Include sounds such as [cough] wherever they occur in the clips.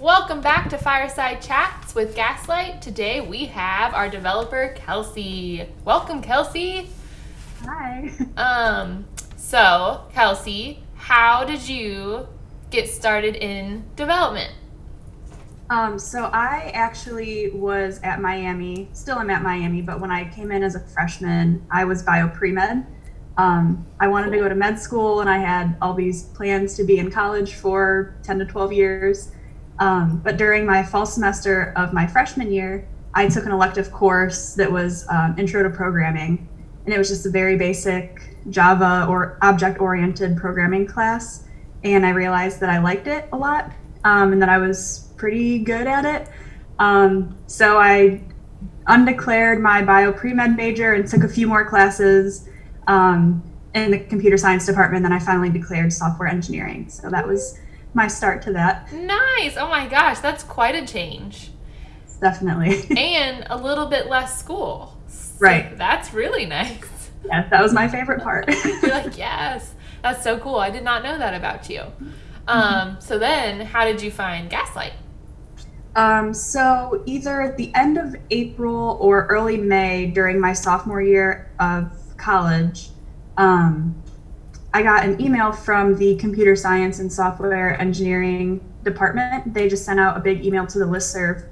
Welcome back to Fireside Chats with Gaslight. Today we have our developer Kelsey. Welcome, Kelsey. Hi. [laughs] Um, so Kelsey, how did you get started in development? Um, so I actually was at Miami, still am at Miami, but when I came in as a freshman, I was bio pre med. Um, I wanted to go to med school and I had all these plans to be in college for 10 to 12 years. Um, but during my fall semester of my freshman year, I took an elective course that was um, Intro to Programming. And it was just a very basic Java or object oriented programming class. And I realized that I liked it a lot um, and that I was pretty good at it. Um, so I undeclared my bio pre med major and took a few more classes um, in the computer science department. Then I finally declared software engineering. So that was my start to that. Nice. Oh my gosh, that's quite a change. Definitely. [laughs] and a little bit less school. So right. That's really nice. Yeah, that was my favorite part. [laughs] You're like, [laughs] yes, that's so cool. I did not know that about you. Um, so then, how did you find Gaslight? Um, so either at the end of April or early May during my sophomore year of college, um, I got an email from the computer science and software engineering department. They just sent out a big email to the listserv,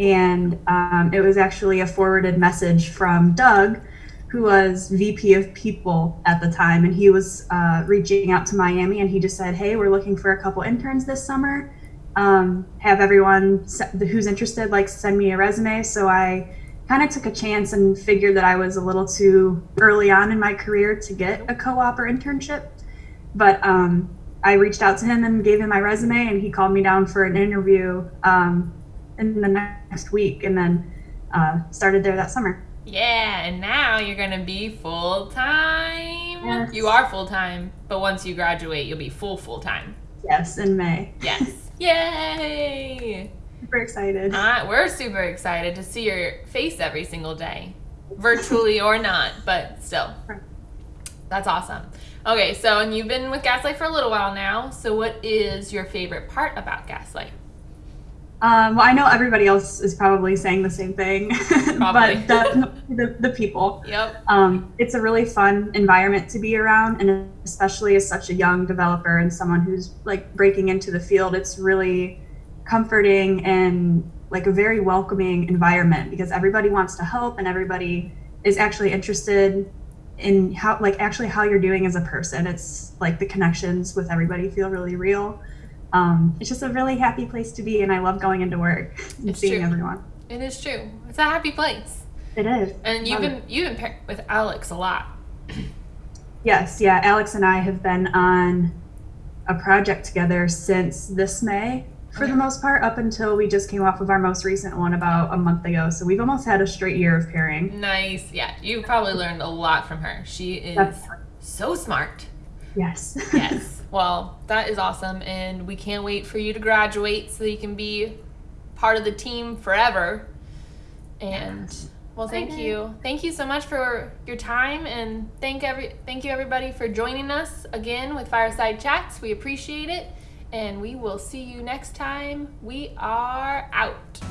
and um, it was actually a forwarded message from Doug, who was VP of People at the time, and he was uh, reaching out to Miami, and he just said, "Hey, we're looking for a couple interns this summer. Um, have everyone who's interested like send me a resume." So I kind of took a chance and figured that I was a little too early on in my career to get a co-op or internship. But um, I reached out to him and gave him my resume, and he called me down for an interview um, in the next week, and then uh, started there that summer. Yeah, and now you're gonna be full time. Yes. You are full time, but once you graduate, you'll be full full time. Yes, in May. Yes. [laughs] Yay! Super excited. Uh, we're super excited to see your face every single day, virtually or not, but still. That's awesome. Okay, so and you've been with Gaslight for a little while now. So, what is your favorite part about Gaslight? Um, well, I know everybody else is probably saying the same thing, [laughs] but the, the, the, people. Yep. Um, it's a really fun environment to be around, and especially as such a young developer and someone who's like breaking into the field, it's really comforting and like a very welcoming environment because everybody wants to help and everybody is actually interested in how like actually how you're doing as a person. It's like the connections with everybody feel really real um, it's just a really happy place to be, and I love going into work [laughs] and it's seeing true. everyone. It is true. It's a happy place. It is. And you've been you've been paired with Alex a lot. Yes, yeah. Alex and I have been on a project together since this May, for okay. the most part, up until we just came off of our most recent one about a month ago. So we've almost had a straight year of pairing. Nice. Yeah, you probably learned a lot from her. She is That's- so smart. Yes. [laughs] yes. Well, that is awesome, and we can't wait for you to graduate so you can be part of the team forever. And well, thank you, thank you so much for your time, and thank every thank you everybody for joining us again with Fireside Chats. We appreciate it, and we will see you next time. We are out.